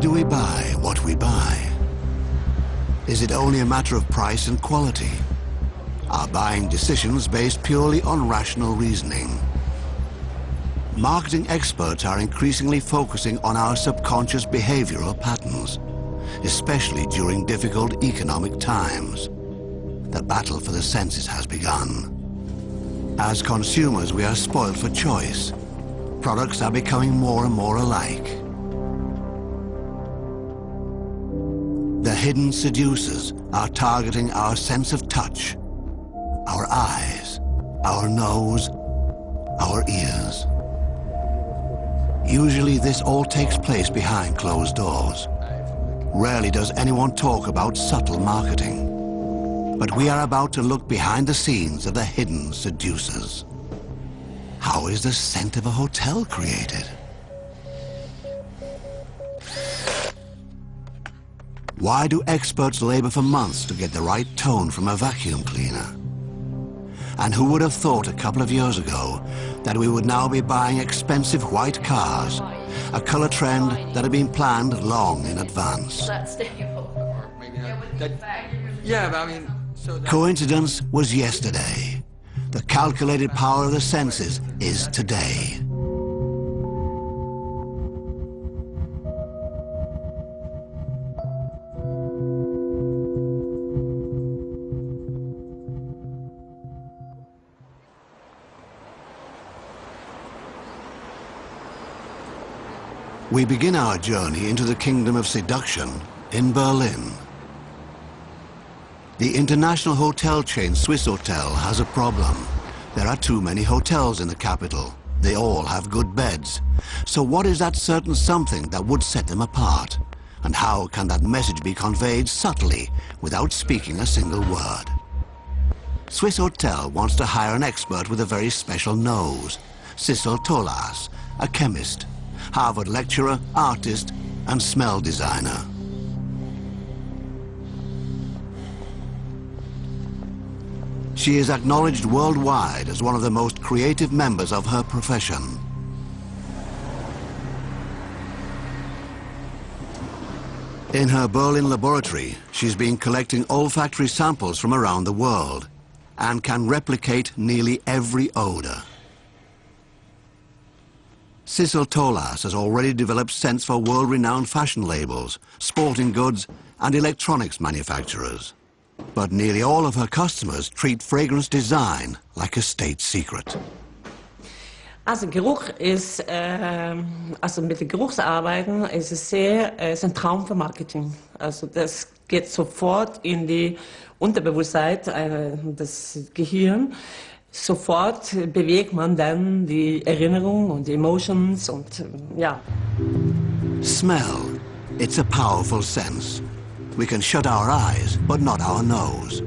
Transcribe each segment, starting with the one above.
Do we buy what we buy? Is it only a matter of price and quality? Are buying decisions based purely on rational reasoning? Marketing experts are increasingly focusing on our subconscious behavioral patterns, especially during difficult economic times. The battle for the senses has begun. As consumers, we are spoiled for choice. Products are becoming more and more alike. Hidden seducers are targeting our sense of touch, our eyes, our nose, our ears. Usually this all takes place behind closed doors. Rarely does anyone talk about subtle marketing. But we are about to look behind the scenes of the hidden seducers. How is the scent of a hotel created? Why do experts labor for months to get the right tone from a vacuum cleaner? And who would have thought a couple of years ago that we would now be buying expensive white cars, a color trend that had been planned long in advance? Yeah, I mean, Coincidence was yesterday. The calculated power of the senses is today. We begin our journey into the kingdom of seduction in Berlin. The international hotel chain Swissôtel has a problem. There are too many hotels in the capital. They all have good beds. So what is that certain something that would set them apart? And how can that message be conveyed subtly without speaking a single word? Swissôtel wants to hire an expert with a very special nose, Sissel Tolaas, a chemist, Harvard lecturer, artist, and smell designer. She is acknowledged worldwide as one of the most creative members of her profession. In her Berlin laboratory, she's been collecting olfactory samples from around the world and can replicate nearly every odor. Sissel Tolaas has already developed scents for world-renowned fashion labels, sporting goods and electronics manufacturers. But nearly all of her customers treat fragrance design like a state secret. Also Geruch ist, äh, øh, also mit den Geruchsarbeiten ist es sehr, øh, äh, ist ein Traum für Marketing. Also das geht sofort in die Unterbewusstsein, äh, øh, das Gehirn sofort bewegt man dann die Erinnerung und die Emotions und ja. Smell. It's a powerful sense. We can shut our eyes, but not our nose.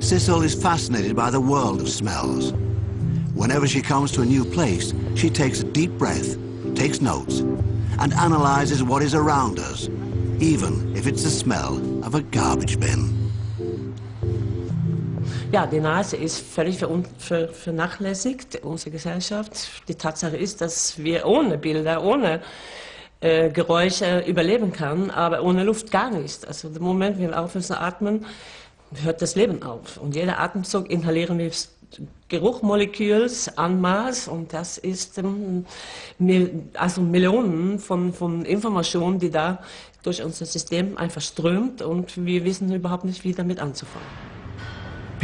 Sissel is fascinated by the world of smells. Whenever she comes to a new place, she takes a deep breath, takes notes, and analyzes what is around us, even if it's the smell of a garbage bin. Ja, die Nase ist völlig vernachlässigt, unsere Gesellschaft. Die Tatsache ist, dass wir ohne Bilder, ohne äh, Geräusche überleben können, aber ohne Luft gar nicht. Also im Moment, wenn wir aufhören zu atmen, hört das Leben auf. Und jeder Atemzug inhalieren wir Geruchmoleküls en masse und das ist ähm, also Millionen von, von Informationen, die da durch unser System einfach strömt und wir wissen überhaupt nicht, wie damit anzufangen.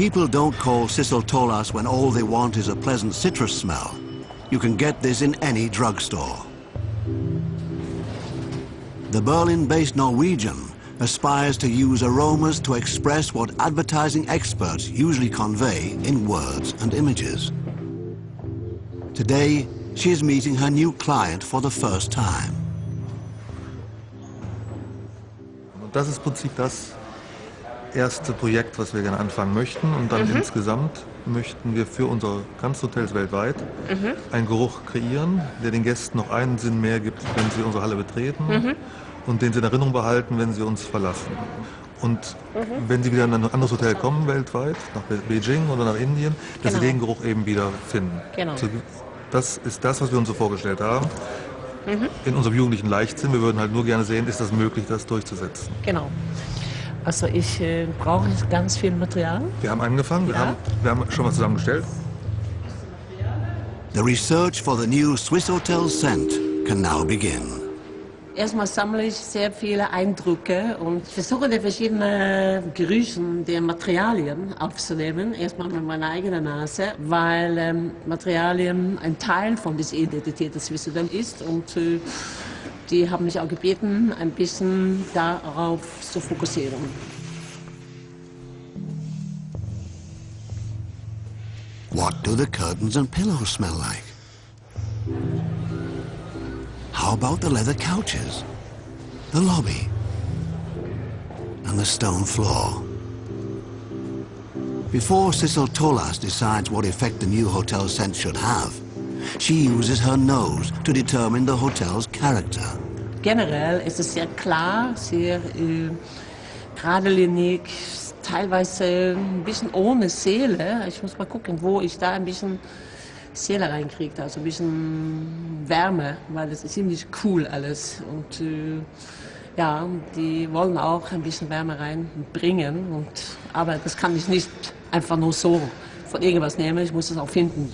People don't call Tolaas when all they want is a pleasant citrus smell. You can get this in any drugstore. The Berlin-based Norwegian aspires to use aromas to express what advertising experts usually convey in words and images. Today, she is meeting her new client for the first time. Das ist Prinzip das, erste Projekt, was wir gerne anfangen möchten. Und dann mhm. insgesamt möchten wir für unsere ganzen Hotels weltweit mhm. einen Geruch kreieren, der den Gästen noch einen Sinn mehr gibt, wenn sie unsere Halle betreten mhm. und den sie in Erinnerung behalten, wenn sie uns verlassen. Und mhm. wenn sie wieder in ein anderes Hotel kommen weltweit, nach Beijing oder nach Indien, dass genau. sie den Geruch eben wieder finden. Genau. Das ist das, was wir uns so vorgestellt haben. in unserem jugendlichen Leichtsinn. Wir würden halt nur gerne sehen, ist das möglich, das durchzusetzen. Genau. Also ich äh, brauche ganz viel Material. Wir haben angefangen, wir, Ja. haben, wir haben schon was zusammengestellt. The research for the new Swiss Hotel scent can now begin. Erstmal sammle ich sehr viele Eindrücke und versuche die verschiedenen Gerüche der Materialien aufzunehmen. Erstmal mit meiner eigenen Nase, weil ähm, Materialien ein Teil von dieser Identität des Wissenden ist und äh, die haben mich auch gebeten, ein bisschen darauf zu fokussieren. What do the curtains and pillows smell like? How about the leather couches, the lobby, and the stone floor? Before Sissel Tolaas decides what effect the new hotel scent should have, she uses her nose to determine the hotel's character. Generell ist es sehr klar, sehr äh, geradlinig, teilweise ein bisschen ohne Seele. Ich muss mal gucken, wo ich da ein bisschen Seele reinkriege, also ein bisschen Wärme, weil es ist ziemlich cool alles. Und äh, ja, die wollen auch ein bisschen Wärme reinbringen. Und, aber das kann ich nicht einfach nur so von irgendwas nehmen, ich muss es auch finden.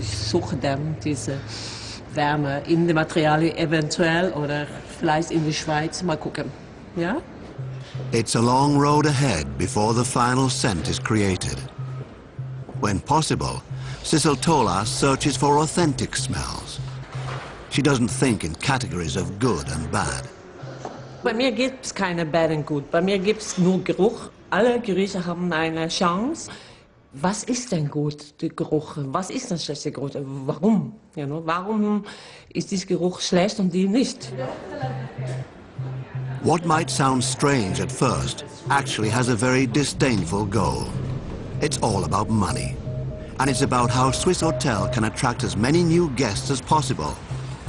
Ich suche dann diese Wärme in den Materialien eventuell oder vielleicht in der Schweiz. Mal gucken. Ja? It's a long road ahead before the final scent is created. When possible, Cecil Tolas searches for authentic smells. She doesn't think in categories of good and bad. Bei mir gibt es keine Bad and Good. Bei mir gibt es nur Geruch. Alle Gerüche haben eine Chance. Was ist denn gut, der Geruch? Was ist ein schlechter Geruch? Warum? Ja, ne? Warum ist dieser Geruch schlecht und die nicht? What might sound strange at first actually has a very disdainful goal. It's all about money. And it's about how Swissôtel can attract as many new guests as possible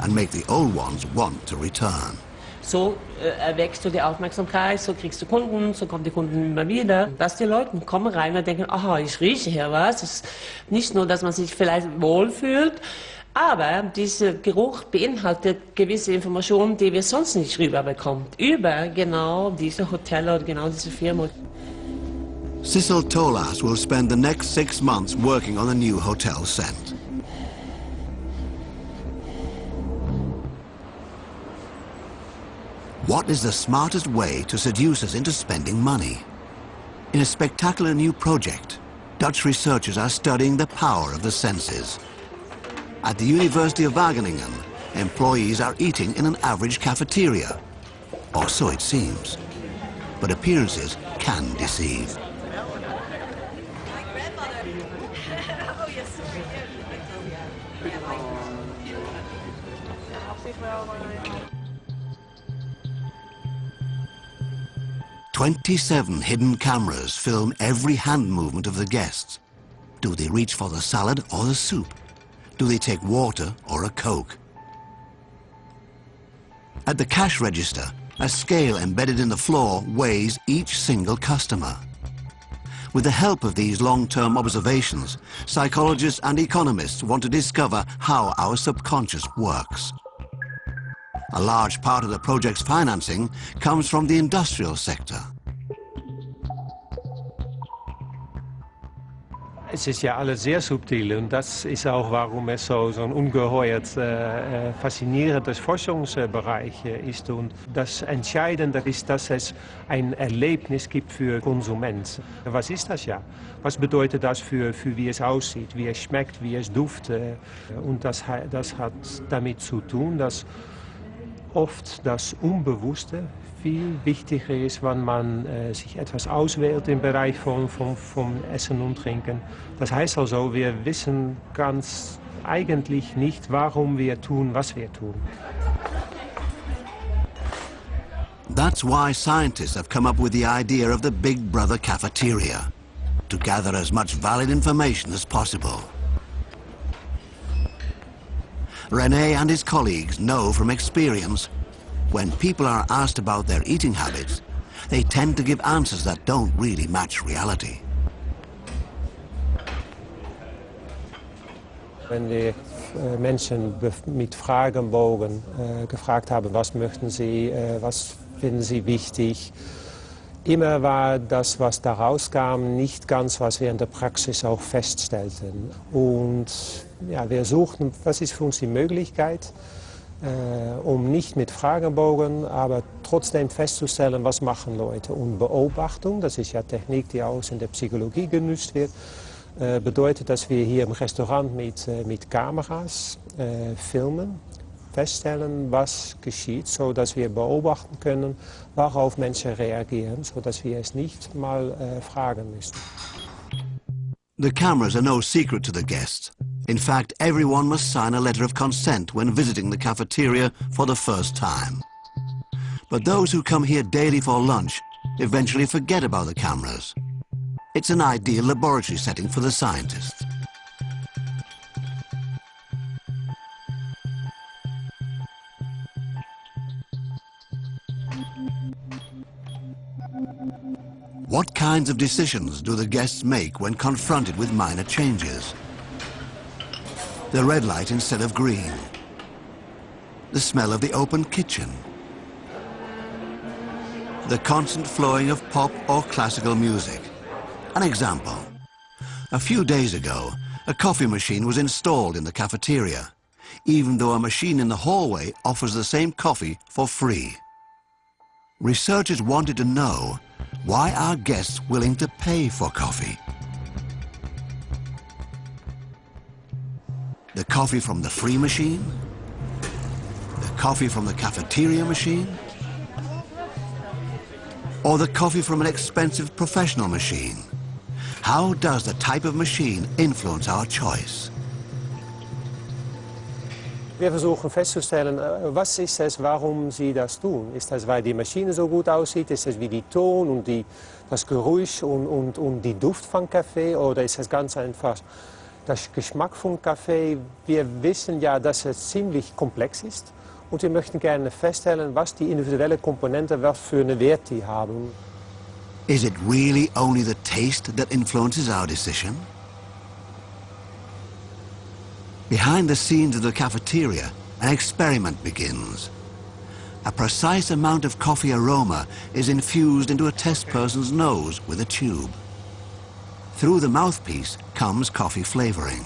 and make the old ones want to return. So äh, erwächst du die Aufmerksamkeit, so kriegst du Kunden, so kommen die Kunden immer wieder. Dass die Leute kommen rein und denken, aha, ich rieche hier was. Ist nicht nur, dass man sich vielleicht wohlfühlt, aber dieser Geruch beinhaltet gewisse Informationen, die wir sonst nicht rüberbekommen. Über genau diese Hotel oder genau diese Firma. Cecil Tolas will spend the next six months working on the new hotel scent. What is the smartest way to seduce us into spending money? In a spectacular new project, Dutch researchers are studying the power of the senses. At the University of Wageningen, employees are eating in an average cafeteria. Or so it seems. But appearances can deceive. Twenty-seven hidden cameras film every hand movement of the guests. Do they reach for the salad or the soup? Do they take water or a Coke? At the cash register, a scale embedded in the floor weighs each single customer. With the help of these long-term observations, psychologists and economists want to discover how our subconscious works. A large part of the project's financing comes from the industrial sector. Es ist ja alles sehr subtil und das ist auch, warum es so, so ein ungeheuert äh, äh, faszinierendes Forschungsbereich äh, ist. Und das Entscheidende ist, dass es ein Erlebnis gibt für Konsument. Was ist das ja? Was bedeutet das für, für wie es aussieht, wie es schmeckt, wie es duftet? Und das, das hat damit zu tun, dass oft das Unbewusste viel wichtiger ist, wenn man äh, sich etwas auswählt im Bereich von, von, von Essen und Trinken. Das heißt also, wir wissen ganz eigentlich nicht, warum wir tun, was wir tun. That's why scientists have come up with the idea of the Big Brother cafeteria, to gather as much valid information as possible. Rene and his colleagues know from experience, when people are asked about their eating habits, they tend to give answers that don't really match reality. Wenn wir äh, Menschen mit Fragenbogen äh, gefragt haben, was möchten sie, äh, was finden sie wichtig, immer war das, was da rauskam, nicht ganz, was wir in der Praxis auch feststellten. Und ja, wir suchten, was ist für uns die Möglichkeit, um nicht mit Fragebogen, aber trotzdem festzustellen, was machen Leute. Und Beobachtung, das ist ja Technik, die auch in der Psychologie genutzt wird, äh, bedeutet, dass wir hier im Restaurant mit, äh, mit Kameras filmen, feststellen, was geschieht, sodass wir beobachten können, worauf Menschen reagieren, sodass wir es nicht mal äh, fragen müssen. The cameras are no secret to the guests. In fact, everyone must sign a letter of consent when visiting the cafeteria for the first time. But those who come here daily for lunch eventually forget about the cameras. It's an ideal laboratory setting for the scientists. What kinds of decisions do the guests make when confronted with minor changes? The red light instead of green. The smell of the open kitchen. The constant flowing of pop or classical music. An example. A few days ago, a coffee machine was installed in the cafeteria, even though a machine in the hallway offers the same coffee for free. Researchers wanted to know why are guests willing to pay for coffee? The coffee from the free machine? The coffee from the cafeteria machine? Or the coffee from an expensive professional machine? How does the type of machine influence our choice? Wir versuchen festzustellen, äh, was ist es, warum sie das tun. Ist das, weil die Maschine so gut aussieht? Ist es wie die Ton und die, das Geräusch und, und, und die Duft von Kaffee? Oder ist es ganz einfach das Geschmack von Kaffee? Wir wissen ja, dass es ziemlich komplex ist. Und wir möchten gerne feststellen, was die individuellen Komponenten, was für eine Wert die haben. Is it really only the taste that influences our decision? Behind the scenes of the cafeteria, an experiment begins. A precise amount of coffee aroma is infused into a test person's nose with a tube. Through the mouthpiece comes coffee flavoring.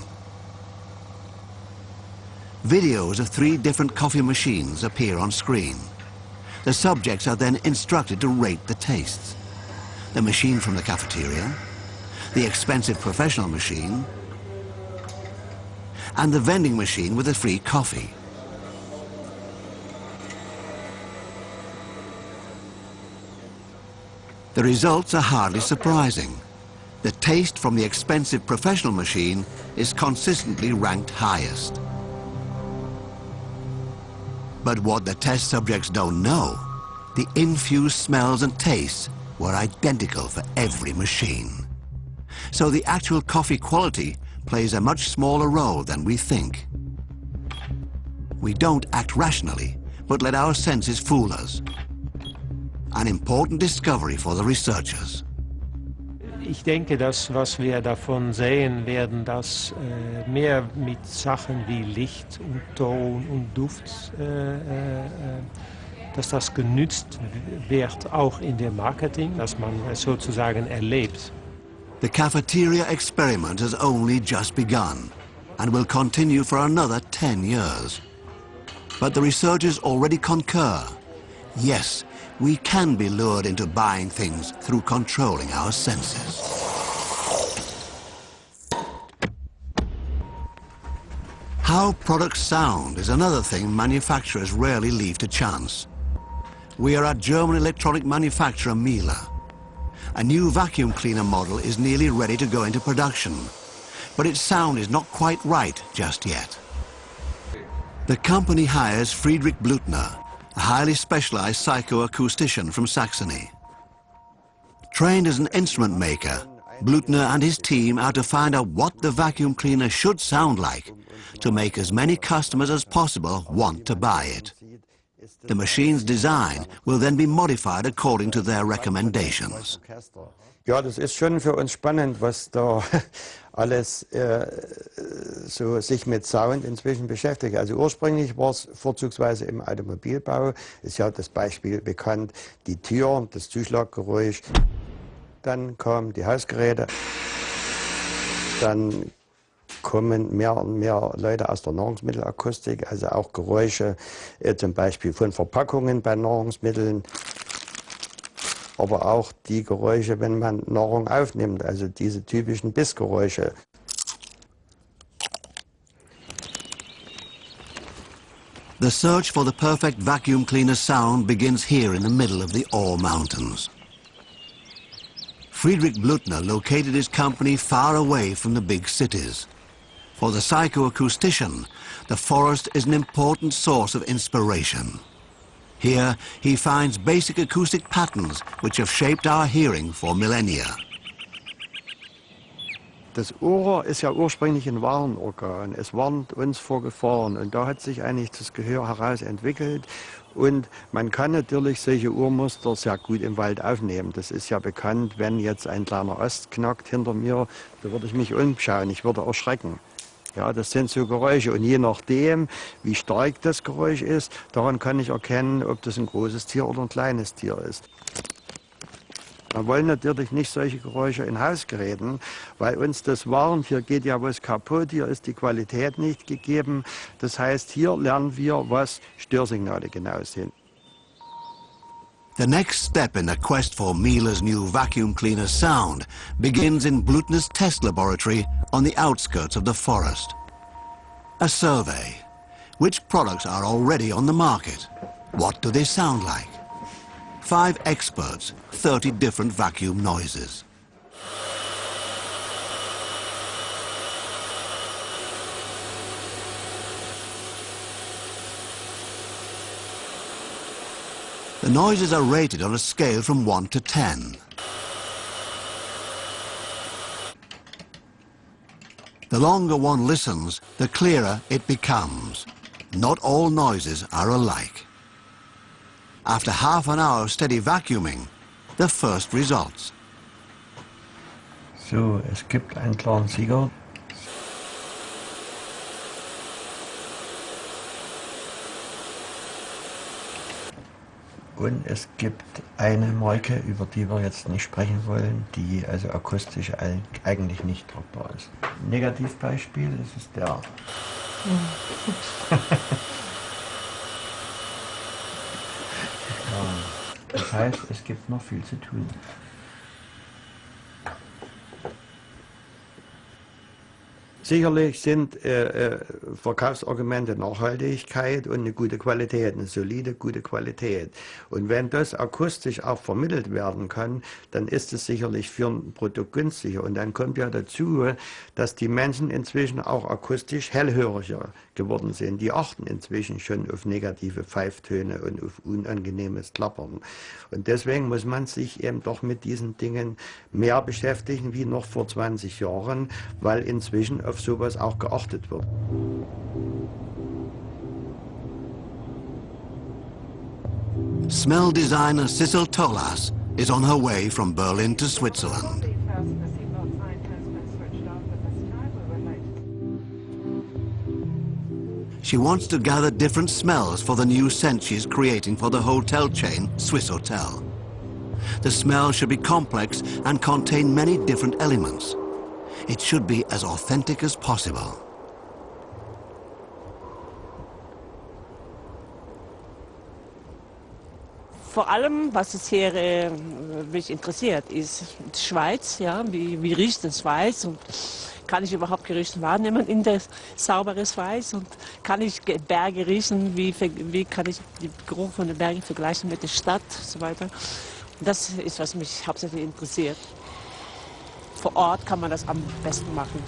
Videos of three different coffee machines appear on screen. The subjects are then instructed to rate the tastes. The machine from the cafeteria, the expensive professional machine, and the vending machine with the free coffee. The results are hardly surprising. The taste from the expensive professional machine is consistently ranked highest. But what the test subjects don't know, the infused smells and tastes were identical for every machine. So the actual coffee quality plays a much smaller role than we think. We don't act rationally, but let our senses fool us. An important discovery for the researchers. Ich denke, dass was wir davon sehen werden, dass äh, mehr mit Sachen wie Licht und Ton und Duft, äh, äh, dass das genützt wird, auch in dem Marketing, dass man es sozusagen erlebt. The cafeteria experiment has only just begun and will continue for another 10 years. But the researchers already concur. Yes, we can be lured into buying things through controlling our senses. How products sound is another thing manufacturers rarely leave to chance. We are at German electronic manufacturer Miele. A new vacuum cleaner model is nearly ready to go into production, but its sound is not quite right just yet. The company hires Friedrich Blutner, a highly specialized psychoacoustician from Saxony. Trained as an instrument maker, Blutner and his team are to find out what the vacuum cleaner should sound like to make as many customers as possible want to buy it. The machine's design will then be modified according to their recommendations. Ja, das ist schon für uns spannend, was da alles äh, so sich mit Sound inzwischen beschäftigt. Also ursprünglich war es vorzugsweise im Automobilbau, ist ja das Beispiel bekannt, die Tür, das Zuschlaggeräusch. Dann kamen die Hausgeräte, dann kommen mehr und mehr Leute aus der Nahrungsmittelakustik, also auch Geräusche, äh, zum Beispiel von Verpackungen bei Nahrungsmitteln, aber auch die Geräusche, wenn man Nahrung aufnimmt, also diese typischen Bissgeräusche. The search for the perfect vacuum cleaner sound begins here in the middle of the Ore Mountains. Friedrich Blutner located his company far away from the big cities. For the psychoacoustician, the forest is an important source of inspiration. Here, he finds basic acoustic patterns which have shaped our hearing for millennia. Das Ohr ist ja ursprünglich ein Warnorgan. Es warnt uns vor Gefahren und da hat sich eigentlich das Gehör heraus entwickelt. Und man kann natürlich solche Ohrmuster sehr gut im Wald aufnehmen. Das ist ja bekannt, wenn jetzt ein kleiner Ast knackt hinter mir, da würde ich mich umschauen, ich würde erschrecken. Ja, das sind so Geräusche und je nachdem, wie stark das Geräusch ist, daran kann ich erkennen, ob das ein großes Tier oder ein kleines Tier ist. Wir wollen natürlich nicht solche Geräusche in Hausgeräten, weil uns das warnt, hier geht ja was kaputt, hier ist die Qualität nicht gegeben. Das heißt, hier lernen wir, was Störsignale genau sind. The next step in the quest for Miele's new vacuum cleaner sound begins in Blutner's test laboratory on the outskirts of the forest. A survey. Which products are already on the market? What do they sound like? Five experts, 30 different vacuum noises. The noises are rated on a scale from 1 to 10. The longer one listens, the clearer it becomes. Not all noises are alike. After half an hour of steady vacuuming, the first results. So, es gibt einen klaren Sieger. Und es gibt eine Marke, über die wir jetzt nicht sprechen wollen, die also akustisch eigentlich nicht tragbar ist. Negativbeispiel, das ist der. Das heißt, es gibt noch viel zu tun. Sicherlich sind äh, äh, Verkaufsargumente Nachhaltigkeit und eine gute Qualität, eine solide, gute Qualität. Und wenn das akustisch auch vermittelt werden kann, dann ist es sicherlich für ein Produkt günstiger. Und dann kommt ja dazu, dass die Menschen inzwischen auch akustisch hellhöriger geworden sind. Die achten inzwischen schon auf negative Pfeiftöne und auf unangenehmes Klappern. Und deswegen muss man sich eben doch mit diesen Dingen mehr beschäftigen wie noch vor 20 Jahren, weil inzwischen auf sowas auch geachtet wird. Smell designer Sissel Tolaas is on her way from Berlin to Switzerland. She wants to gather different smells for the new scent she's creating for the hotel chain Swissôtel. The smell should be complex and contain many different elements. It should be as authentic as possible. Vor allem, was es hier äh, mich interessiert, ist die Schweiz. Ja? Wie, wie riecht die Schweiz? Und kann ich überhaupt Gerüche wahrnehmen in der sauberen Schweiz? Und kann ich Berge riechen? Wie, wie kann ich den Geruch von den Bergen vergleichen mit der Stadt und so weiter? Das ist, was mich hauptsächlich interessiert. Vor Ort kann man das am besten machen.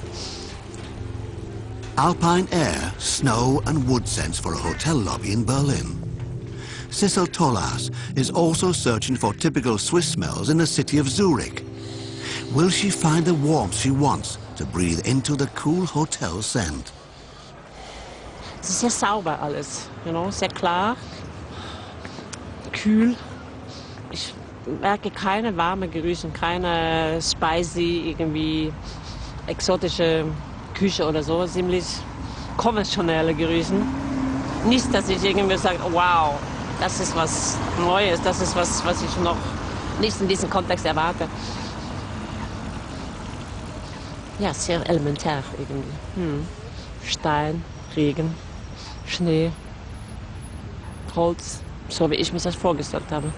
Alpine air, snow and wood scents for a hotel lobby in Berlin. Sissel Tolaas is also searching for typical Swiss smells in the city of Zurich. Will she find the warmth she wants to breathe into the cool hotel scent? Es ist sehr sauber alles, you know, sehr klar, kühl. Merke keine warmen Gerüche, keine spicy, irgendwie exotische Küche oder so, ziemlich konventionelle Gerüchen. Nicht, dass ich irgendwie sage, wow, das ist was Neues, das ist was, was ich noch nicht in diesem Kontext erwarte. Ja, sehr elementär irgendwie. Hm. Stein, Regen, Schnee, Holz, so wie ich mir das vorgestellt habe.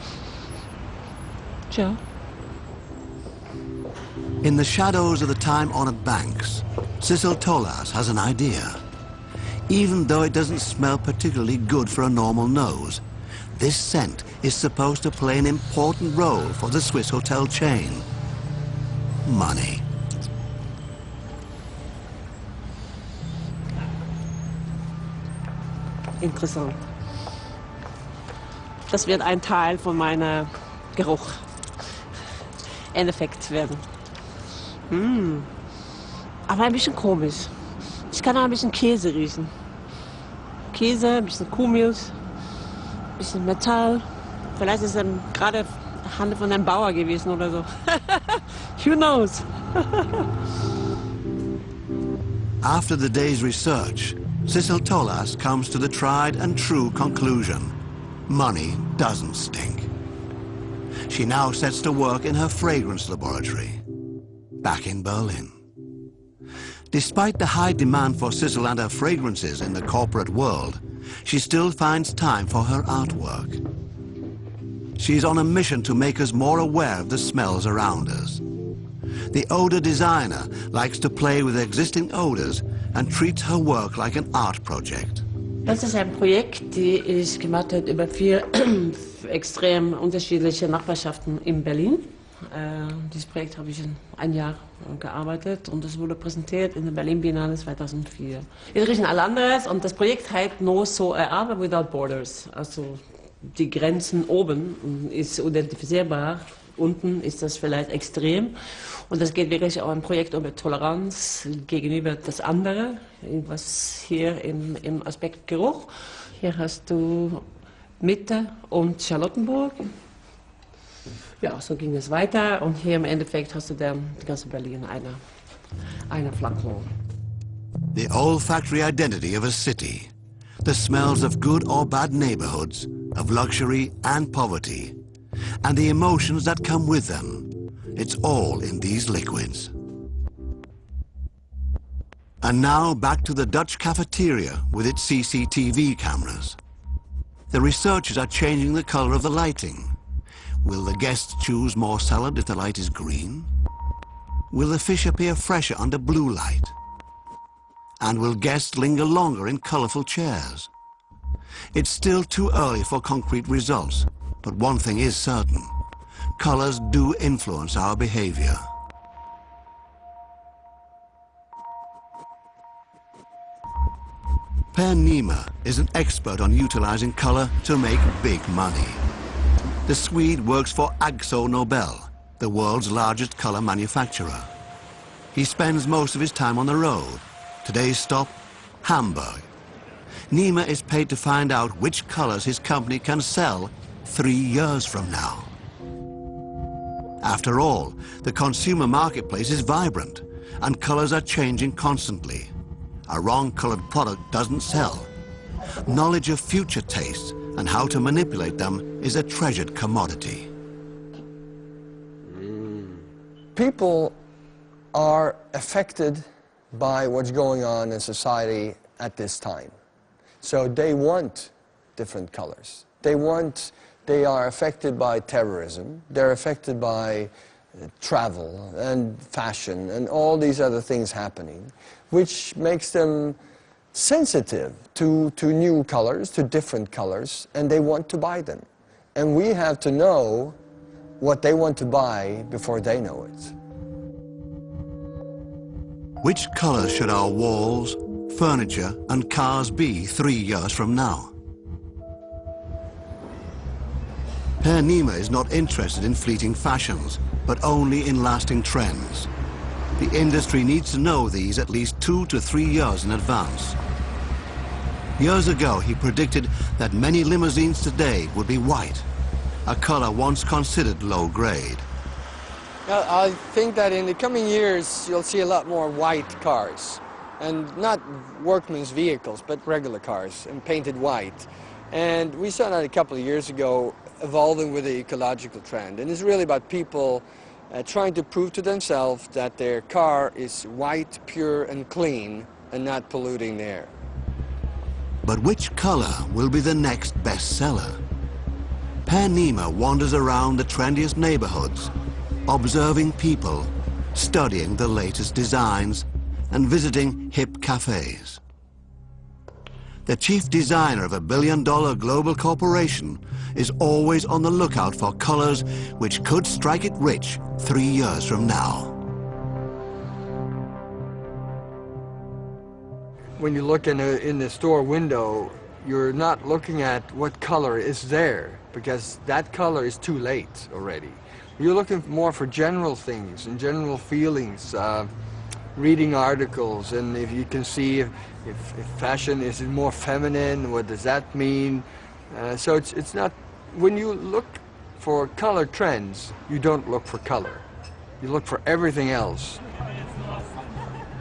Tja. In the shadows of the time-honored banks, Sissel Tolaas has an idea. Even though it doesn't smell particularly good for a normal nose, this scent is supposed to play an important role for the Swiss hotel chain. Money. Interessant. Das wird ein Teil von meiner Geruch. Endeffekt werden. Mm. Aber ein bisschen komisch. Ich kann auch ein bisschen Käse riechen. Käse, ein bisschen Kuhmilch, ein bisschen Metall. Vielleicht ist es gerade Hand von einem Bauer gewesen oder so. Who knows? After the day's research, Cecil Tolas comes to the tried and true conclusion. Money doesn't stink. She now sets to work in her fragrance laboratory, back in Berlin. Despite the high demand for Sissel and her fragrances in the corporate world, she still finds time for her artwork. She's on a mission to make us more aware of the smells around us. The odor designer likes to play with existing odors and treats her work like an art project. Das ist ein Projekt, die ich gemacht habe über vier extrem unterschiedliche Nachbarschaften in Berlin. Äh, dieses Projekt habe ich in ein Jahr gearbeitet und es wurde präsentiert in der Berlin Biennale 2004. Es riechen alle anders und das Projekt heißt No So Art Without Borders. Also die Grenzen oben ist identifizierbar, unten ist das vielleicht extrem. Und das geht wirklich auch ein Projekt über Toleranz gegenüber das andere, was hier im, im Aspekt Geruch. Hier hast du Mitte und Charlottenburg. Ja, so ging es weiter und hier im Endeffekt hast du dann die ganze Berlin eine, eine Flakon. The olfactory identity of a city. The smells of good or bad neighborhoods, of luxury and poverty, and the emotions that come with them. It's all in these liquids. And now back to the Dutch cafeteria with its CCTV cameras. The researchers are changing the color of the lighting. Will the guests choose more salad if the light is green? Will the fish appear fresher under blue light? And will guests linger longer in colorful chairs? It's still too early for concrete results, but one thing is certain. Colors do influence our behavior. Per Nima is an expert on utilizing color to make big money. The Swede works for Akzo Nobel, the world's largest color manufacturer. He spends most of his time on the road. Today's stop, Hamburg. Nima is paid to find out which colors his company can sell three years from now. After all, the consumer marketplace is vibrant and colors are changing constantly. A wrong-colored product doesn't sell. Knowledge of future tastes and how to manipulate them is a treasured commodity. People are affected by what's going on in society at this time. So they want different colors. They want, they are affected by terrorism. They're affected by uh, travel and fashion and all these other things happening, which makes them sensitive to, to new colors, to different colors, and they want to buy them. And we have to know what they want to buy before they know it. Which colors should our walls, furniture and cars be three years from now? Per Nima is not interested in fleeting fashions, but only in lasting trends. The industry needs to know these at least two to three years in advance. Years ago, he predicted that many limousines today would be white, a color once considered low grade. I think that in the coming years, you'll see a lot more white cars. and not workmen's vehicles, but regular cars, and painted white. And we saw that a couple of years ago evolving with the ecological trend. And it's really about people uh, trying to prove to themselves that their car is white, pure, and clean, and not polluting the air. But which color will be the next bestseller? Per Nima wanders around the trendiest neighborhoods, observing people, studying the latest designs, and visiting hip cafes. The chief designer of a billion-dollar global corporation is always on the lookout for colors which could strike it rich three years from now. When you look in, a, in the store window, you're not looking at what color is there because that color is too late already. You're looking more for general things and general feelings, uh, reading articles, and if you can see if, if, if fashion is more feminine, what does that mean? Uh, so it's, it's not, when you look for color trends, you don't look for color. You look for everything else.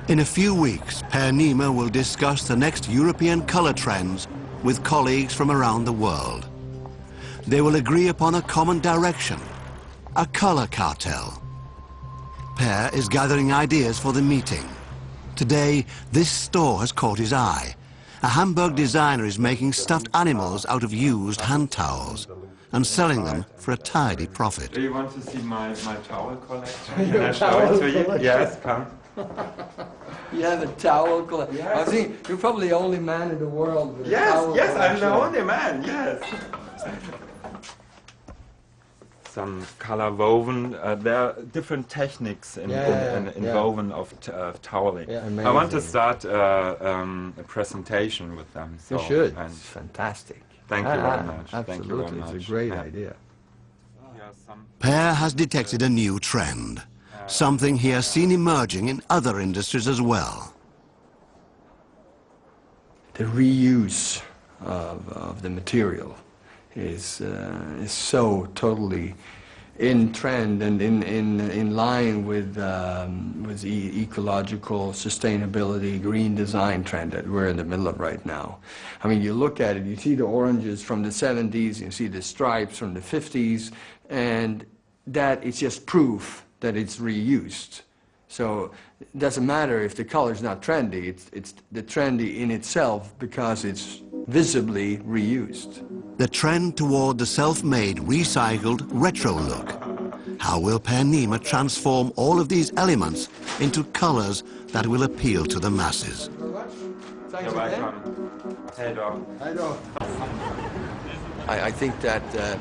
In a few weeks, Per Nima will discuss the next European color trends with colleagues from around the world. They will agree upon a common direction, a color cartel. Per is gathering ideas for the meeting. Today, this store has caught his eye. A Hamburg designer is making stuffed animals out of used hand towels and selling them for a tidy profit. Do you want to see my, my towel collection? Can I show it to you? Yes, come. You have a towel collection. Yes. I think you're probably the only man in the world with a Yes, towel yes, I'm the only man, yes. Some color woven, uh, there are different techniques in, Yeah, yeah, in, yeah, in, in yeah. woven of t- uh, toweling. Yeah, I want to start uh, um, a presentation with them. You should. and It's fantastic. Thank you Ah, very much. Thank you Absolutely, very much. it's a great Yeah. idea. Here are some- Per has detected a new trend, something he has seen emerging in other industries as well. the reuse of, of the material is, uh, is so totally in trend and in, in, in line with, um, with the ecological sustainability green design trend that we're in the middle of right now. I mean, you look at it, you see the oranges from the 70s, you see the stripes from the 50s, and that is just proof that it's reused. So it doesn't matter if the color is not trendy, it's, it's the trendy in itself because it's visibly reused. The trend toward the self-made, recycled, retro look. How will Per Nima transform all of these elements into colors that will appeal to the masses? You're welcome. Head off. I, I think that uh,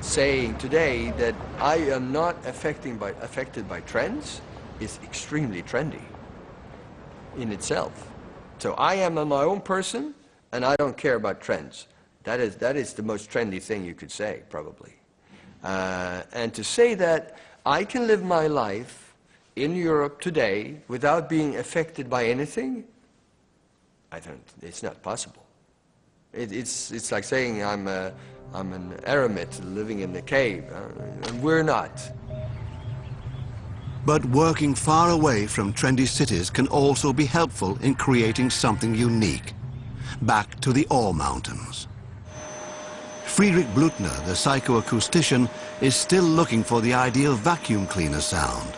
saying today that I am not affecting by, affected by trends is extremely trendy in itself. So I am a my own person and I don't care about trends. That is, that is the most trendy thing you could say, probably. Uh, and to say that I can live my life in Europe today without being affected by anything, I don't, it's not possible. It, it's, it's like saying I'm, a, I'm an eremit living in a cave, uh, and we're not. But working far away from trendy cities can also be helpful in creating something unique. Back to the ore mountains. Friedrich Blutner, the psychoacoustician, is still looking for the ideal vacuum cleaner sound.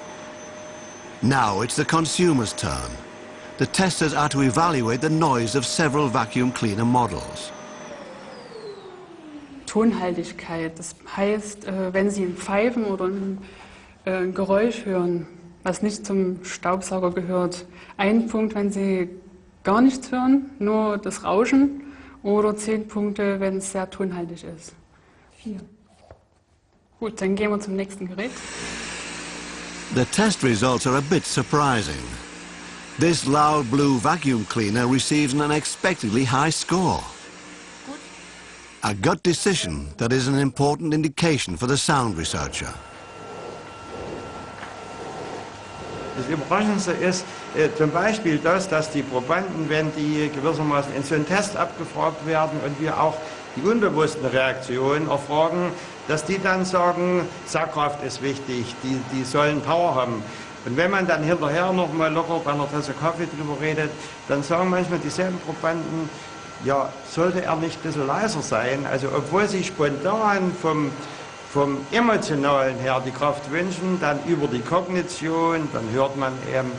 Now it's the consumer's turn. The testers are to evaluate the noise of several vacuum cleaner models. Tonhaltigkeit. Das heißt, äh, wenn Sie ein Pfeifen oder äh, ein Geräusch hören, was nicht zum Staubsauger gehört, ein Punkt, wenn Sie gar nichts hören, nur das Rauschen, oder zehn Punkte, wenn es sehr tonhaltig ist. Vier. Gut, dann gehen wir zum nächsten Gerät. The test results are a bit surprising. This loud blue vacuum cleaner receives an unexpectedly high score. A gut decision that is an important indication for the sound researcher. Das Überraschendste ist zum Beispiel das, dass die Probanden, wenn die gewissermaßen in so einen Test abgefragt werden und wir auch die unbewussten Reaktionen erfragen, dass die dann sagen, Sackkraft ist wichtig, die, die sollen Power haben. Und wenn man dann hinterher noch mal locker bei einer Tasse Kaffee drüber redet, dann sagen manchmal dieselben Probanden, ja, sollte er nicht ein bisschen leiser sein? Also obwohl sie spontan vom, vom Emotionalen her die Kraft wünschen, dann über die Kognition, dann hört man eben,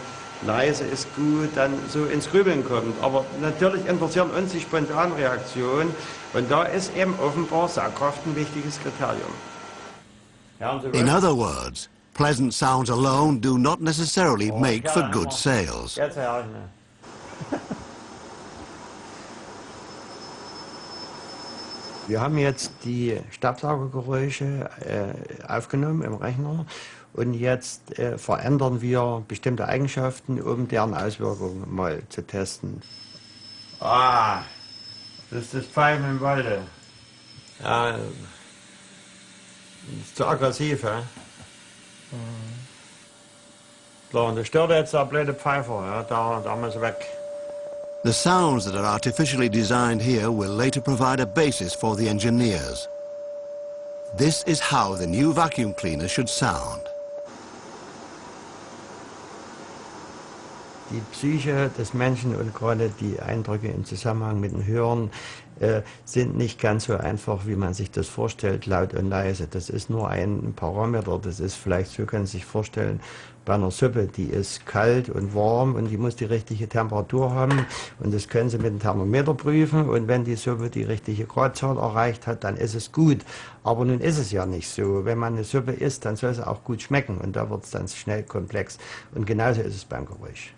leise ist gut, dann so ins Grübeln kommt. Aber natürlich interessieren uns die Spontanreaktion und da ist eben offenbar Saugkraft ein wichtiges Kriterium. In other words, pleasant sounds alone do not necessarily make for good sales. Wir haben jetzt die Staubsaugergeräusche äh, aufgenommen im Rechner und jetzt äh, verändern wir bestimmte Eigenschaften, um deren Auswirkungen mal zu testen. Ah, das ist das Pfeifen im Walde. Ja, das ist zu aggressiv, hä? So, und das stört jetzt der blöde Pfeifer, ja? da, da muss weg. The sounds that are artificially designed here will later provide a basis for the engineers. This is how the new vacuum cleaner should sound. Die Psyche des Menschen und gerade die Eindrücke im Zusammenhang mit dem Hören äh, sind nicht ganz so einfach, wie man sich das vorstellt, laut und leise. Das ist nur ein Parameter. Das ist vielleicht, so können Sie sich vorstellen, bei einer Suppe, die ist kalt und warm und die muss die richtige Temperatur haben. Und das können Sie mit dem Thermometer prüfen. Und wenn die Suppe die richtige Gradzahl erreicht hat, dann ist es gut. Aber nun ist es ja nicht so. Wenn man eine Suppe isst, dann soll sie auch gut schmecken. Und da wird es dann schnell komplex. Und genauso ist es beim Geräusch.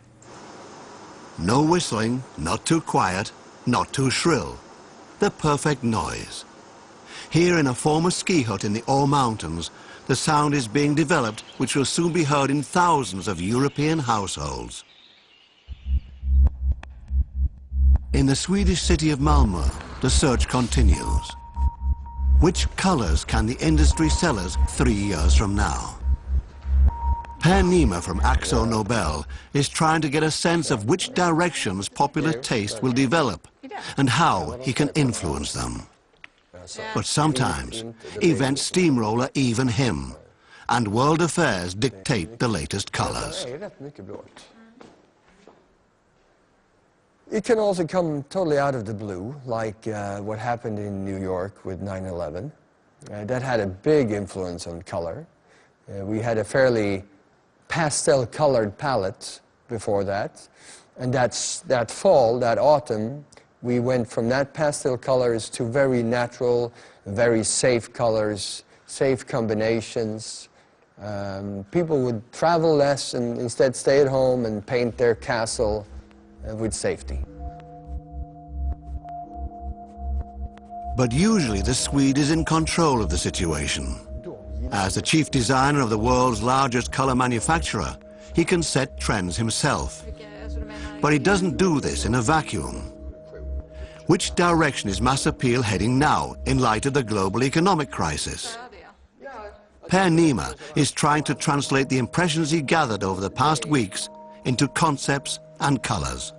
No whistling, not too quiet, not too shrill. The perfect noise. Here in a former ski hut in the Ore Mountains, the sound is being developed which will soon be heard in thousands of European households. In the Swedish city of Malmö, the search continues. Which colors can the industry sell us three years from now? Per Nima from Akzo Nobel is trying to get a sense of which directions popular taste will develop and how he can influence them. But sometimes, events steamroller even him, and world affairs dictate the latest colors. It can also come totally out of the blue, like uh, what happened in New York with 9-11. Uh, that had a big influence on color. Uh, we had a fairly pastel-colored palette before that. And that's, that fall, that autumn, we went from that pastel colors to very natural, very safe colors, safe combinations. Um, people would travel less and instead stay at home and paint their castle uh, with safety. But usually the Swede is in control of the situation. As the chief designer of the world's largest color manufacturer, he can set trends himself. But he doesn't do this in a vacuum. Which direction is mass appeal heading now in light of the global economic crisis? Per Nima is trying to translate the impressions he gathered over the past weeks into concepts and colors.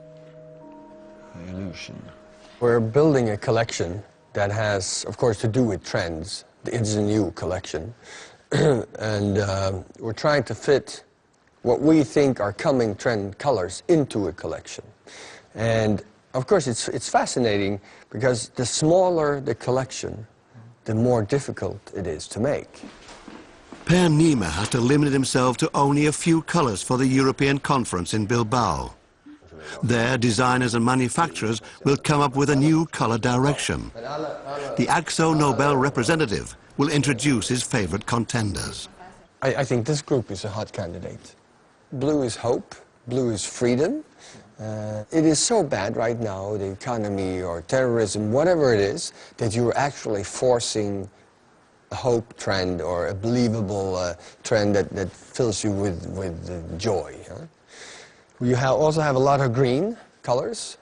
We're building a collection that has, of course, to do with trends. It's a new collection. and uh, we're trying to fit what we think are coming trend colors into a collection. And of course, it's, it's fascinating because the smaller the collection, the more difficult it is to make. Per Nima has to limit himself to only a few colors for the European conference in Bilbao. There, designers and manufacturers will come up with a new color direction. The Akzo Nobel representative will introduce his favorite contenders. I, I think this group is a hot candidate. Blue is hope, blue is freedom. Uh, it is so bad right now, the economy or terrorism, whatever it is, that you're actually forcing a hope trend or a believable uh, trend that, that fills you with, with uh, joy. Huh? Ha also have a lot of green colors,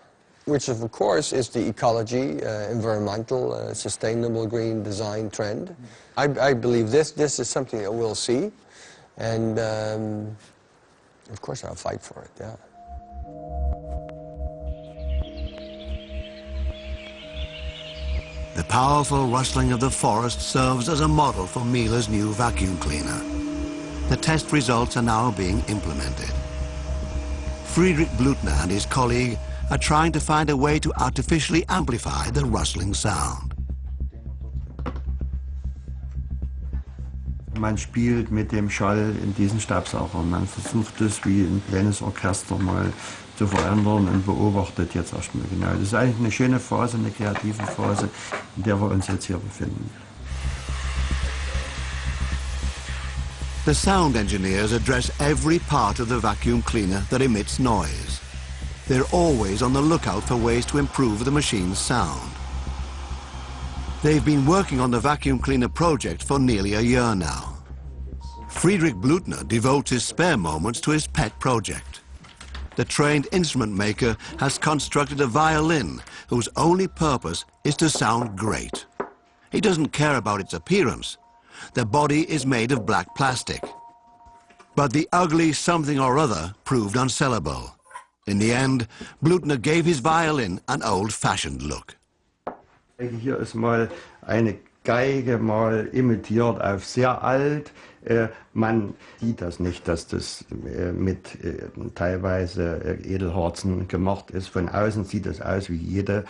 which of course is the ecology, uh, environmental, uh, sustainable green design trend. I, I, believe this, this is something that we'll see, and um, of course I'll fight for it, yeah. The powerful rustling of the forest serves as a model for Miele's new vacuum cleaner. The test results are now being implemented. Friedrich Blutner and his colleague are trying to find a way to artificially amplify the rustling sound. Man spielt mit dem Schall in diesen Stabsaugern. Man versucht es wie ein kleines Orchester mal zu verändern und beobachtet jetzt erstmal genau. Das ist eigentlich eine schöne Phase, eine kreative Phase, in der wir uns jetzt hier befinden. The sound engineers address every part of the vacuum cleaner that emits noise. They're always on the lookout for ways to improve the machine's sound. They've been working on the vacuum cleaner project for nearly a year now. Friedrich Blutner devotes his spare moments to his pet project. The trained instrument maker has constructed a violin whose only purpose is to sound great. He doesn't care about its appearance. The body is made of black plastic. But the ugly something or other proved unsellable. In the end, Blutner gave his violin an old-fashioned look. Hier ist mal eine Geige mal imitiert auf sehr alt. Äh, man sieht das nicht, dass das äh, mit äh, teilweise Edelharzen gemacht ist. Von außen sieht es aus wie jede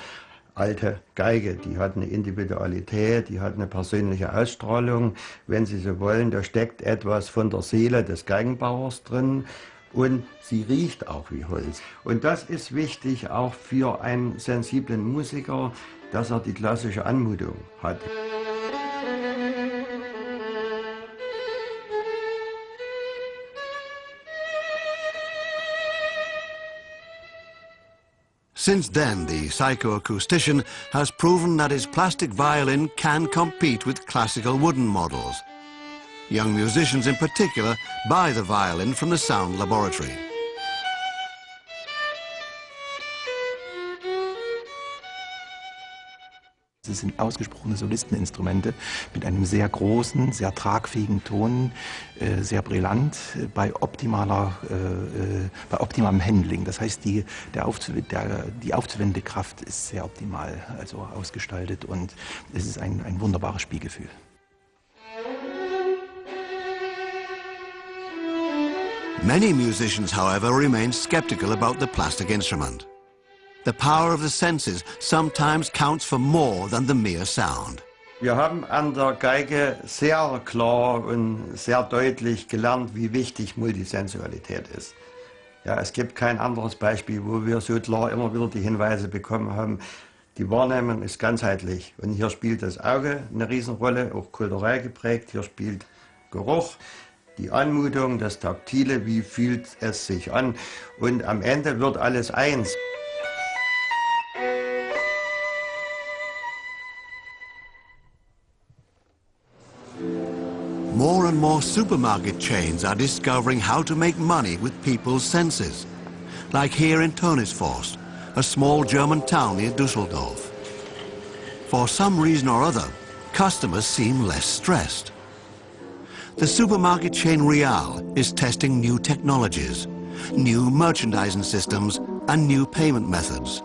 alte Geige. Die hat eine Individualität, die hat eine persönliche Ausstrahlung. Wenn Sie so wollen, da steckt etwas von der Seele des Geigenbauers drin. Und sie riecht auch wie Holz. Und das ist wichtig auch für einen sensiblen Musiker, dass er die klassische Anmutung hat. Since then, the psychoacoustician has proven that his plastic violin can compete with classical wooden models. Young musicians in particular buy the violin from the Sound Laboratory. Es sind ausgesprochene Solisteninstrumente mit einem sehr großen, sehr tragfähigen Ton, äh, sehr brillant, äh, bei, optimaler, äh, bei optimalem Handling. Das heißt, die, der Aufzu der, die aufzuwendende Kraft ist sehr optimal also ausgestaltet und es ist ein, ein wunderbares Spielgefühl. Many musicians, however, remain skeptical about the plastic instrument. The power of the senses sometimes counts for more than the mere sound. Wir haben an der Geige sehr klar und sehr deutlich gelernt, wie wichtig Multisensualität ist. Ja, es gibt kein anderes Beispiel, wo wir so klar immer wieder die Hinweise bekommen haben, die Wahrnehmung ist ganzheitlich. Und hier spielt das Auge eine Riesenrolle, auch kulturell geprägt. Hier spielt Geruch, die Anmutung, das Taktile, wie fühlt es sich an. Und am Ende wird alles eins. More and more supermarket chains are discovering how to make money with people's senses. Like here in Tönisvorst, a small German town near Dusseldorf. For some reason or other, customers seem less stressed. The supermarket chain Real is testing new technologies, new merchandising systems and new payment methods.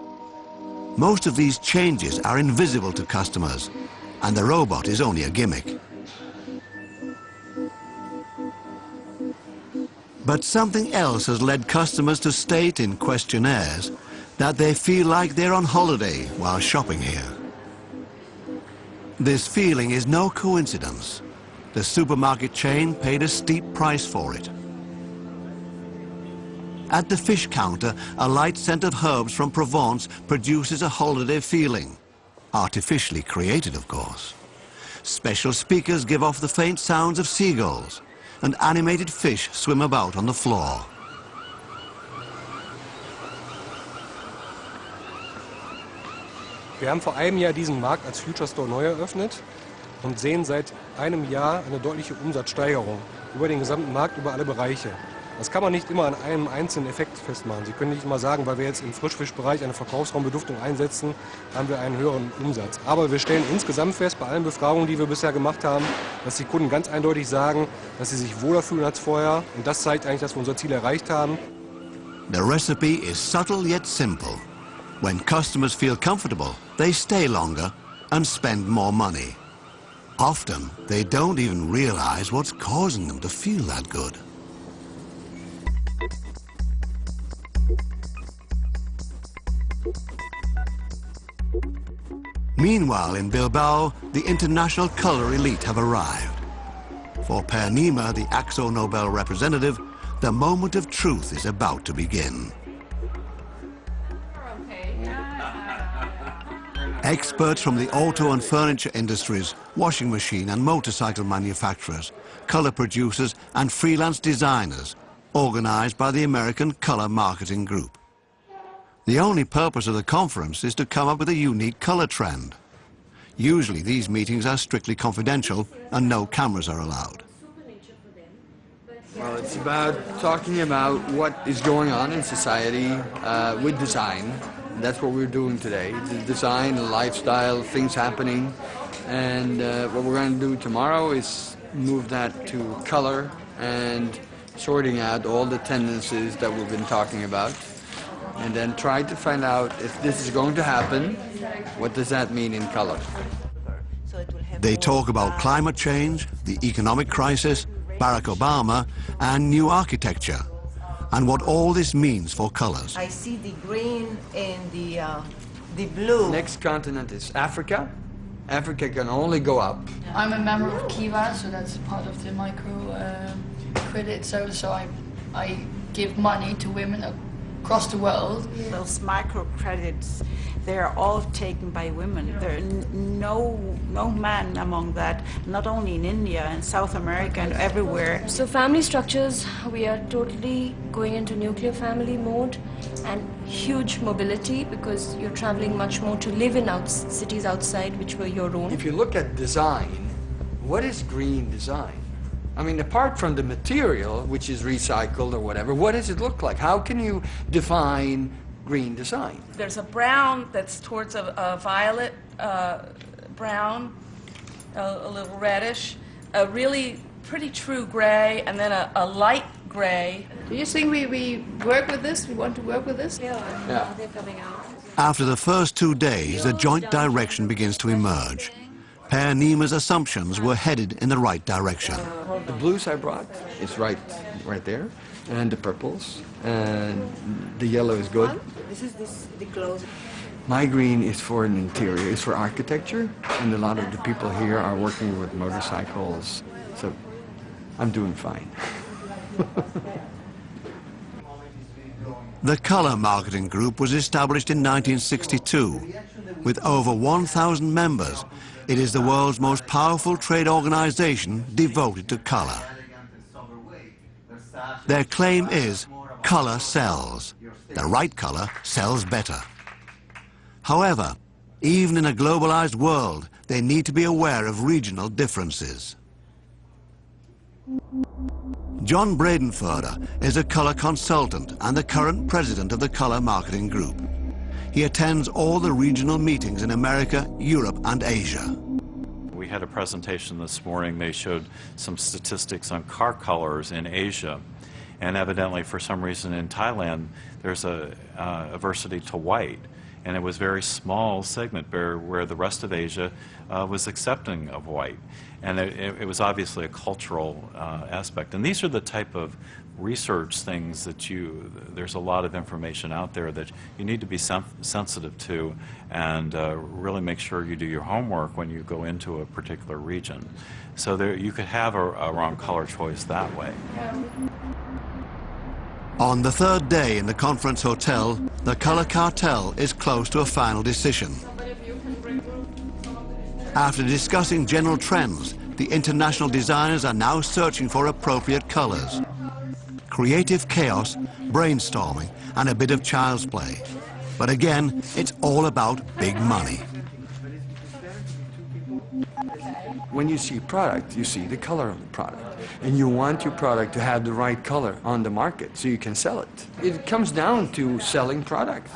Most of these changes are invisible to customers, and the robot is only a gimmick. But something else has led customers to state in questionnaires that they feel like they're on holiday while shopping here. This feeling is no coincidence. The supermarket chain paid a steep price for it. At the fish counter, a light scent of herbs from Provence produces a holiday feeling. Artificially created, of course. Special speakers give off the faint sounds of seagulls and animated fish swim about on the floor. Wir haben vor einem Jahr diesen Markt als Future Store neu eröffnet und sehen seit einem Jahr eine deutliche Umsatzsteigerung über den gesamten Markt, über alle Bereiche. Das kann man nicht immer an einem einzelnen Effekt festmachen. Sie können nicht immer sagen, weil wir jetzt im Frischfischbereich eine Verkaufsraumbeduftung einsetzen, haben wir einen höheren Umsatz. Aber wir stellen insgesamt fest, bei allen Befragungen, die wir bisher gemacht haben, dass die Kunden ganz eindeutig sagen, dass sie sich wohler fühlen als vorher. Und das zeigt eigentlich, dass wir unser Ziel erreicht haben. The recipe is subtle yet simple. When customers feel comfortable, they stay longer and spend more money. Often, they don't even realize what's causing them to feel that good. Meanwhile, in Bilbao, the international color elite have arrived. For Per Nima, the Akzo Nobel representative, the moment of truth is about to begin. Experts from the auto and furniture industries, washing machine and motorcycle manufacturers, color producers and freelance designers, organized by the American Color Marketing Group. The only purpose of the conference is to come up with a unique color trend. Usually these meetings are strictly confidential and no cameras are allowed. Well, it's about talking about what is going on in society uh, with design. That's what we're doing today. The design, lifestyle, things happening. And uh, what we're going to do tomorrow is move that to color and sorting out all the tendencies that we've been talking about and then try to find out if this is going to happen, what does that mean in color? They talk about climate change, the economic crisis, Barack Obama, and new architecture, and what all this means for colors. I see the green and the, uh, the blue. Next continent is Africa. Africa can only go up. I'm a member of Kiva, so that's part of the micro uh, credit. So, so I, I give money to women across the world. Those microcredits, they're all taken by women. There are no, no man among that, not only in India and South America and everywhere. So family structures, we are totally going into nuclear family mode and huge mobility because you're traveling much more to live in out cities outside which were your own. If you look at design, what is green design? I mean, apart from the material, which is recycled or whatever, what does it look like? How can you define green design? There's a brown that's towards a, a violet uh, brown, a, a, little reddish, a really pretty true gray, and then a, a, light gray. Do you think we, we work with this? We want to work with this? Yeah, yeah. they're coming out. After the first two days, a joint direction begins to emerge. Per Nima's assumptions were headed in the right direction. The blues I brought is right, right there, and the purples, and the yellow is good. This is this, the clothes. My green is for an interior, it's for architecture, and a lot of the people here are working with motorcycles, so I'm doing fine. the Color Marketing Group was established in 1962 with over 1,000 members it is the world's most powerful trade organization devoted to color. Their claim is color sells. The right color sells better. However, even in a globalized world, they need to be aware of regional differences. John Bradenfurter is a color consultant and the current president of the Color Marketing Group. He attends all the regional meetings in America, Europe, and Asia. We had a presentation this morning. They showed some statistics on car colors in Asia. And evidently, for some reason in Thailand, there's a uh, aversity to white. And it was a very small segment where, where the rest of Asia uh, was accepting of white. And it, it was obviously a cultural uh, aspect. And these are the type of research things that you, there's a lot of information out there that you need to be sen sensitive to and uh, really make sure you do your homework when you go into a particular region. So there, you could have a, a wrong color choice that way. On the third day in the conference hotel, the color cartel is close to a final decision. After discussing general trends, the international designers are now searching for appropriate colors creative chaos, brainstorming, and a bit of child's play. But again, it's all about big money. When you see product, you see the color of the product. And you want your product to have the right color on the market so you can sell it. It comes down to selling product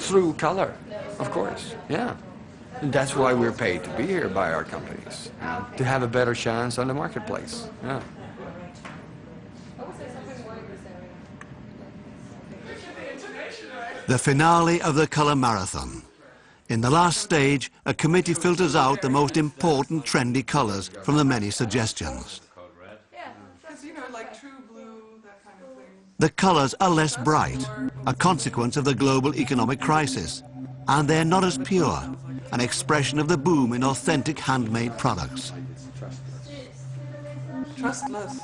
through color, of course, yeah. And that's why we're paid to be here by our companies, to have a better chance on the marketplace, yeah. The finale of the Color Marathon. In the last stage, a committee filters out the most important trendy colors from the many suggestions. The colors are less bright, a consequence of the global economic crisis, and they're not as pure, an expression of the boom in authentic handmade products. Trustless.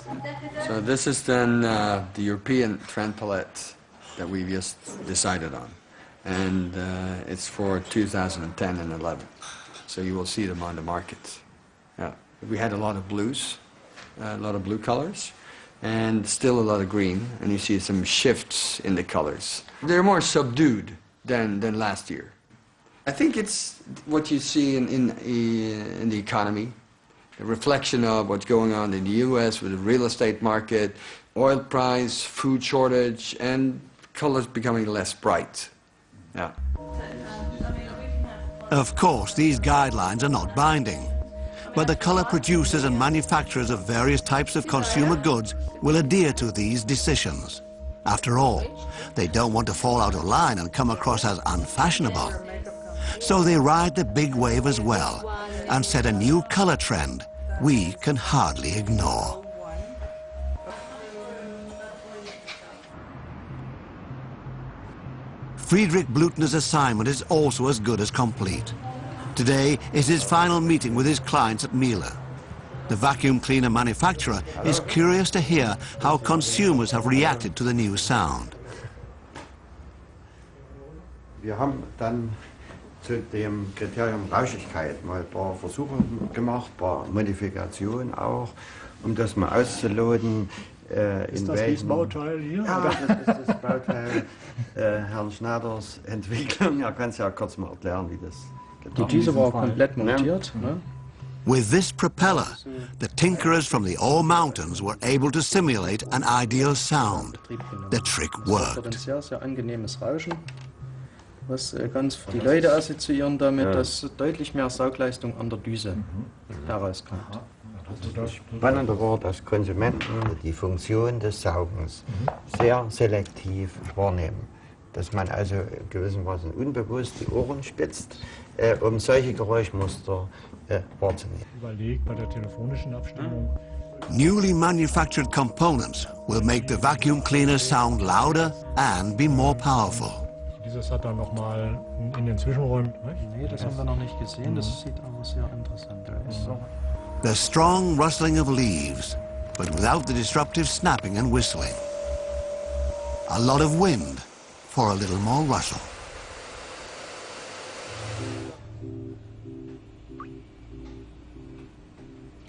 So this is then uh, the European trend palette that we've just decided on. And uh, it's for 2010 and 11. So you will see them on the market. Yeah. We had a lot of blues, a lot of blue colors, and still a lot of green. And you see some shifts in the colors. They're more subdued than, than last year. I think it's what you see in, in, in the economy, a reflection of what's going on in the U.S. with the real estate market, oil price, food shortage, and colors becoming less bright. Yeah. Of course, these guidelines are not binding, but the color producers and manufacturers of various types of consumer goods will adhere to these decisions. After all, they don't want to fall out of line and come across as unfashionable. So they ride the big wave as well and set a new color trend we can hardly ignore. Friedrich Blutner's assignment is also as good as complete. Today is his final meeting with his clients at Miele. The vacuum cleaner manufacturer is curious to hear how consumers have reacted to the new sound. Wir haben dann zu dem Kriterium Rauschigkeit mal ein paar Versuche gemacht, ein paar Modifikationen auch, um das mal auszuloten. Äh, ist das welchen, Bauteil hier? Ja, das ist das Bauteil äh, Herrn Schneiders Entwicklung. Er kann es ja kurz mal erklären, wie das geht. Die Düse war komplett montiert. Ja. Ne? With this propeller, the tinkerers from the Ore Mountains were able to simulate an ideal sound. The trick worked. Das ein sehr, sehr angenehmes Rauschen was äh, ganz die Leute assoziieren damit, dass deutlich mehr Saugleistung an der Düse mhm. Das Spannende war, dass Konsumenten die Funktion des Saugens mhm. sehr selektiv wahrnehmen. Dass man also gewissermaßen unbewusst die Ohren spitzt, äh, um solche Geräuschmuster äh, wahrzunehmen. Überlegt bei der telefonischen Abstimmung. Newly manufactured components will make the vacuum cleaner sound louder and be more powerful. Dieses hat dann nochmal in den Zwischenräumen. Nee, das haben wir noch nicht gesehen. Das sieht aber sehr interessant aus. The strong rustling of leaves, but without the disruptive snapping and whistling. A lot of wind for a little more rustle.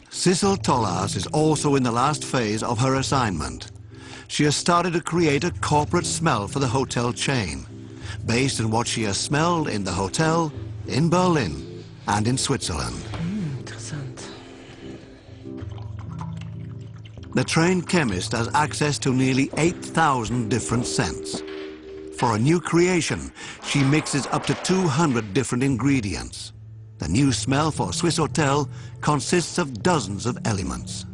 Sissel Tolaas is also in the last phase of her assignment. She has started to create a corporate smell for the hotel chain based on what she has smelled in the hotel, in Berlin, and in Switzerland. The trained chemist has access to nearly 8,000 different scents. For a new creation, she mixes up to 200 different ingredients. The new smell for Swissôtel consists of dozens of elements.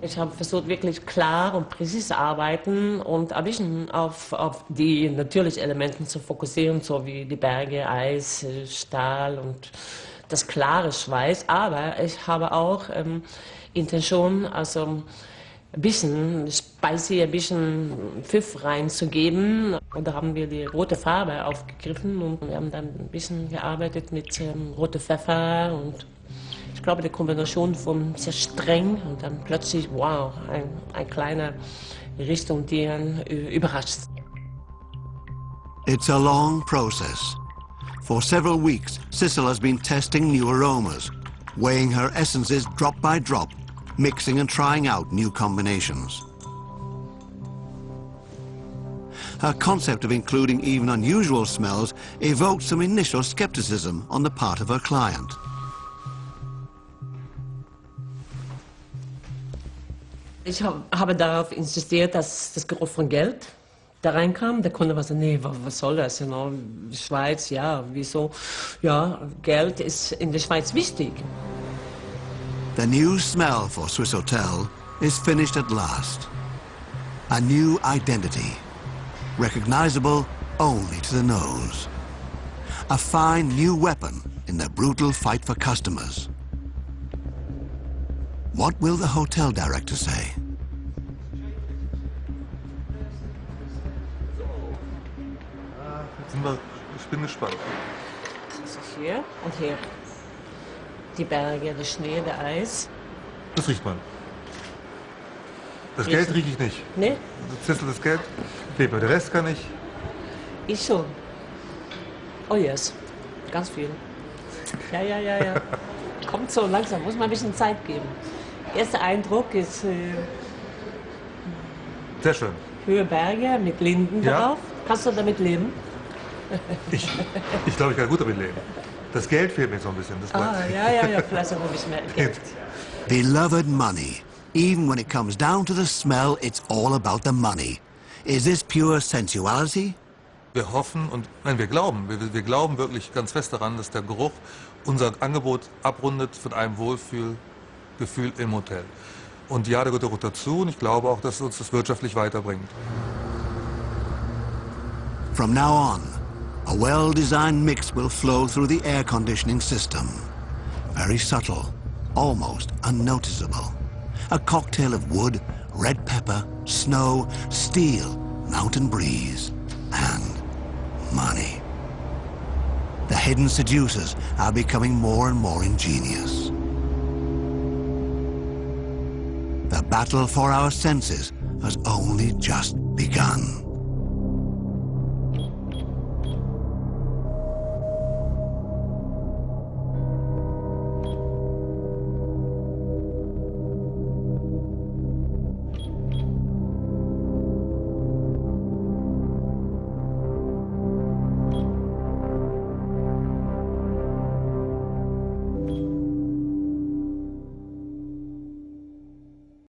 Ich habe versucht, wirklich klar und präzise arbeiten und ein bisschen auf, auf die natürlichen Elemente zu fokussieren, so wie die Berge, Eis, Stahl und das klare Schweiß. Aber ich habe auch ähm, Intention, also ein bisschen Spicy, ein bisschen Pfiff reinzugeben. Und da haben wir die rote Farbe aufgegriffen und wir haben dann ein bisschen gearbeitet mit ähm, rote Pfeffer und ich glaube, die Kombination von sehr streng und dann plötzlich, wow, ein, ein kleiner Richtung, die einen überrascht. It's a long process. For several weeks, Sissel has been testing new aromas, weighing her essences drop by drop, mixing and trying out new combinations. Her concept of including even unusual smells evoked some initial skepticism on the part of her client. Ich habe darauf insistiert, dass das Geruch von Geld da reinkam. Der Kunde war so, nee, was soll das? You know? Schweiz, ja, wieso? Ja, Geld ist in der Schweiz wichtig. The new smell for Swissôtel is finished at last. A new identity, recognizable only to the nose. a fine new weapon in the brutal fight for customers. What will the hotel director say? Äh, jetzt sind wir, ich bin gespannt. Das ist er hier und hier. Die Berge, der Schnee, der Eis. Das riecht man. Das. Geld rieche ich nicht. Nee, Zissel, das Geld klebt mir. Der Rest kann ich. ich schon. Oh yes, ganz viel. Ja, ja, ja, ja. Kommt so langsam, muss man ein bisschen Zeit geben. Erster Eindruck ist äh, Sehr schön. Höhe Berge mit Linden Ja. drauf. Kannst du damit leben? Ich, ich glaube, ich kann gut damit leben. Das Geld fehlt mir so ein bisschen. Das Ah, ja, ja, ja, vielleicht auch ein bisschen mehr Geld. Beloved money. Even when it comes down to the smell, it's all about the money. Is this pure sensuality? Wir hoffen und nein, wir glauben, wir, wir glauben wirklich ganz fest daran, dass der Geruch unser Angebot abrundet von einem Wohlfühlgefühl im Hotel. Und ja, der gehört dazu und ich glaube auch, dass uns das wirtschaftlich weiterbringt. From now on, a well-designed mix will flow through the air conditioning system. Very subtle, almost unnoticeable. A cocktail of wood, red pepper, snow, steel, mountain breeze, and money. The hidden seducers are becoming more and more ingenious. The battle for our senses has only just